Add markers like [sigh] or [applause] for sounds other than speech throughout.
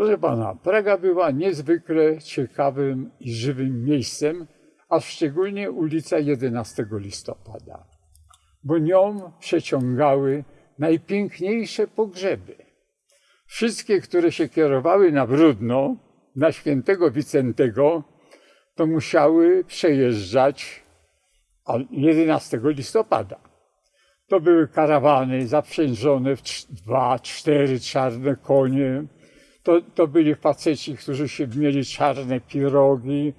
Proszę pana, Praga była niezwykle ciekawym i żywym miejscem, a szczególnie ulica 11 listopada, bo nią przeciągały najpiękniejsze pogrzeby. Wszystkie, które się kierowały na Brudno, na świętego Wicentego, to musiały przejeżdżać 11 listopada. To były karawany zaprzężone w dwa, cztery czarne konie. To, to byli faceci, którzy się mieli czarne pirogi,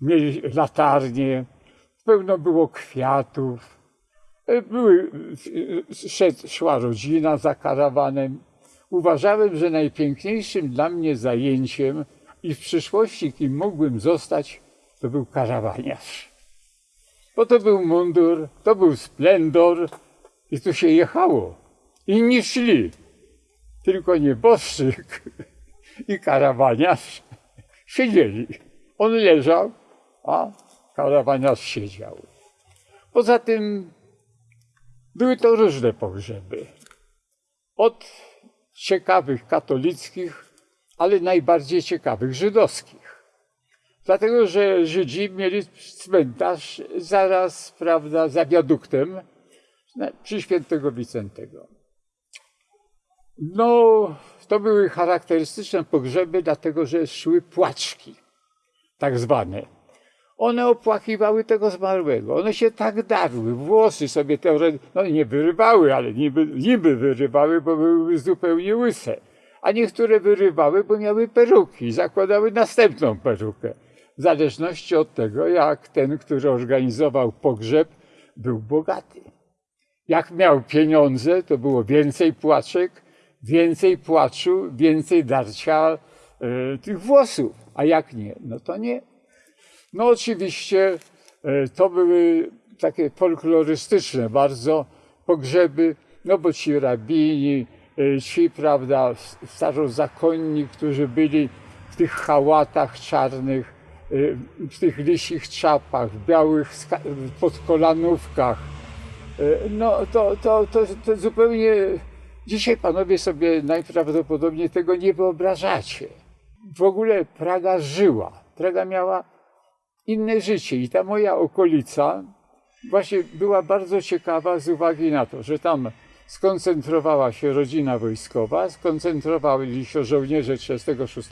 mieli latarnie, pełno było kwiatów. Były, szedł, szła rodzina za karawanem. Uważałem, że najpiękniejszym dla mnie zajęciem i w przyszłości, kim mógłbym zostać, to był karawaniarz. Bo to był mundur, to był splendor i tu się jechało. Inni szli, tylko nieboszczyk [laughs] i karawaniarz siedzieli. On leżał, a karawaniarz siedział. Poza tym były to różne pogrzeby. Od ciekawych katolickich, ale najbardziej ciekawych żydowskich. Dlatego, że Żydzi mieli cmentarz zaraz, prawda, za wiaduktem przy świętego Wicentego. No, to były charakterystyczne pogrzeby, dlatego, że szły płaczki, tak zwane. One opłakiwały tego zmarłego. One się tak darły, włosy sobie te, no nie wyrywały, ale niby, niby wyrywały, bo były zupełnie łyse. A niektóre wyrywały, bo miały peruki, zakładały następną perukę. W zależności od tego, jak ten, który organizował pogrzeb, był bogaty. Jak miał pieniądze, to było więcej płaczek, więcej płaczu, więcej darcia e, tych włosów. A jak nie, no to nie. No oczywiście e, to były takie folklorystyczne bardzo pogrzeby, no bo ci rabini, e, ci, prawda, starozakonni, którzy byli w tych hałatach czarnych, w tych lisich czapach, w białych podkolanówkach, no to, to, to, to zupełnie dzisiaj panowie sobie najprawdopodobniej tego nie wyobrażacie. W ogóle Praga żyła. Praga miała inne życie. I ta moja okolica właśnie była bardzo ciekawa z uwagi na to, że tam skoncentrowała się rodzina wojskowa, skoncentrowali się żołnierze 36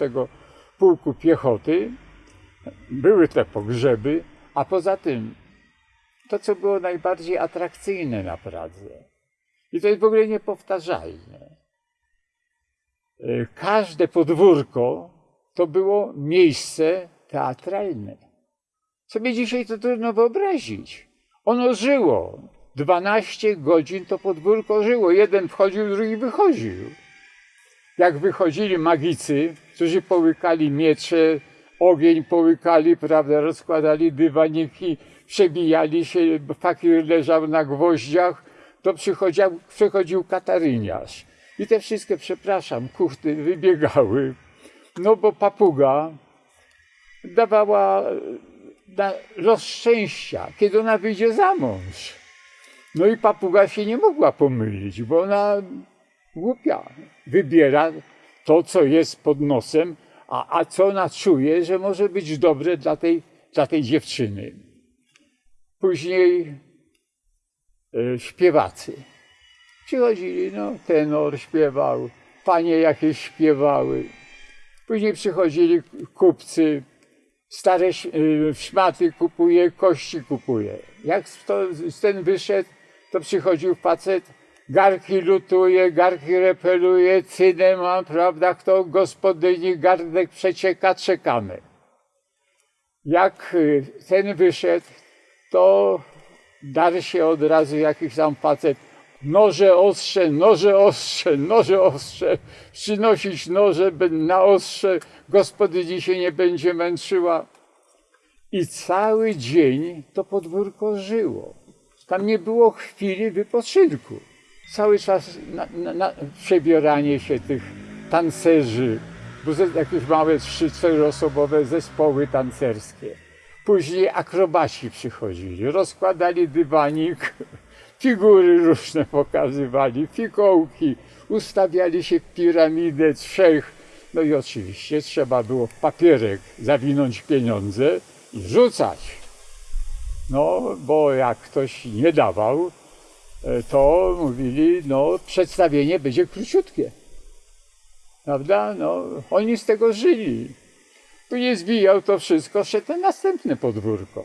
Pułku Piechoty, były te pogrzeby, a poza tym to, co było najbardziej atrakcyjne na Pradze. I to jest w ogóle niepowtarzalne. E, każde podwórko to było miejsce teatralne. Sobie dzisiaj to trudno wyobrazić. Ono żyło. 12 godzin to podwórko żyło. Jeden wchodził, drugi wychodził. Jak wychodzili magicy, którzy połykali miecze, ogień połykali, prawda, rozkładali dywaniki, przebijali się, fakir leżał na gwoździach, to przychodził, przychodził kataryniarz. I te wszystkie, przepraszam, kuchty wybiegały, no bo papuga dawała na los szczęścia, kiedy ona wyjdzie za mąż. No i papuga się nie mogła pomylić, bo ona głupia. Wybiera to, co jest pod nosem, a, a co ona czuje, że może być dobre dla tej, dla tej dziewczyny. Później e, śpiewacy. Przychodzili, no, tenor śpiewał, panie jakieś śpiewały. Później przychodzili kupcy, stare y, szmaty kupuje, kości kupuje. Jak to, ten wyszedł, to przychodził facet, garki lutuje, garki repeluje, cynema, prawda, kto gospodyni, gardek przecieka, czekamy. Jak y, ten wyszedł, to dar się od razu jakiś tam facet, noże ostrze, noże ostrze, noże ostrze, przynosić noże na ostrze, gospodyni się nie będzie męczyła. I cały dzień to podwórko żyło. Tam nie było chwili wypoczynku. Cały czas na, na, na przebieranie się tych tancerzy, bo jakieś małe trzy, czteroosobowe zespoły tancerskie. Później akrobaci przychodzili, rozkładali dywanik, [laughs] figury różne pokazywali, fikołki, ustawiali się w piramidę trzech No i oczywiście trzeba było w papierek zawinąć pieniądze i rzucać. No, bo jak ktoś nie dawał, e, to mówili, no przedstawienie będzie króciutkie. Prawda? No, oni z tego żyli. Później zwijał to wszystko, szedł na następne podwórko.